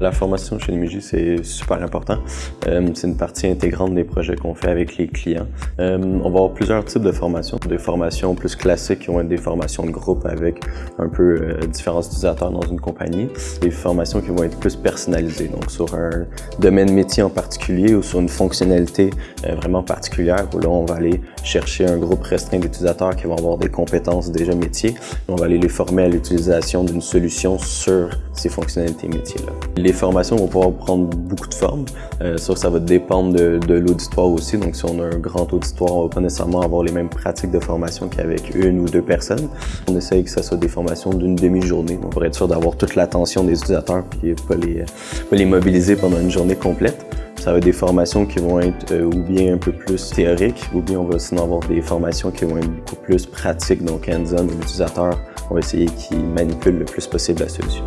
La formation chez Nimiji, c'est super important. Euh, c'est une partie intégrante des projets qu'on fait avec les clients. Euh, on va avoir plusieurs types de formations. Des formations plus classiques qui vont être des formations de groupe avec un peu euh, différents utilisateurs dans une compagnie. Des formations qui vont être plus personnalisées, donc sur un domaine métier en particulier ou sur une fonctionnalité vraiment particulière où là, on va aller chercher un groupe restreint d'utilisateurs qui vont avoir des compétences déjà métiers. On va aller les former à l'utilisation d'une solution sur ces fonctionnalités métiers-là. Les formations vont pouvoir prendre beaucoup de formes. Euh, ça, ça va dépendre de, l'auditoire aussi. Donc, si on a un grand auditoire, on va pas nécessairement avoir les mêmes pratiques de formation qu'avec une ou deux personnes. On essaye que ça soit des formations d'une demi-journée, donc pour être sûr d'avoir toute l'attention des utilisateurs et pas les, pas les mobiliser pendant une journée complète. Ça va être des formations qui vont être euh, ou bien un peu plus théoriques, ou bien on va sinon avoir des formations qui vont être beaucoup plus pratiques, donc hands-on, l'utilisateur, on va essayer qu'il manipule le plus possible la solution.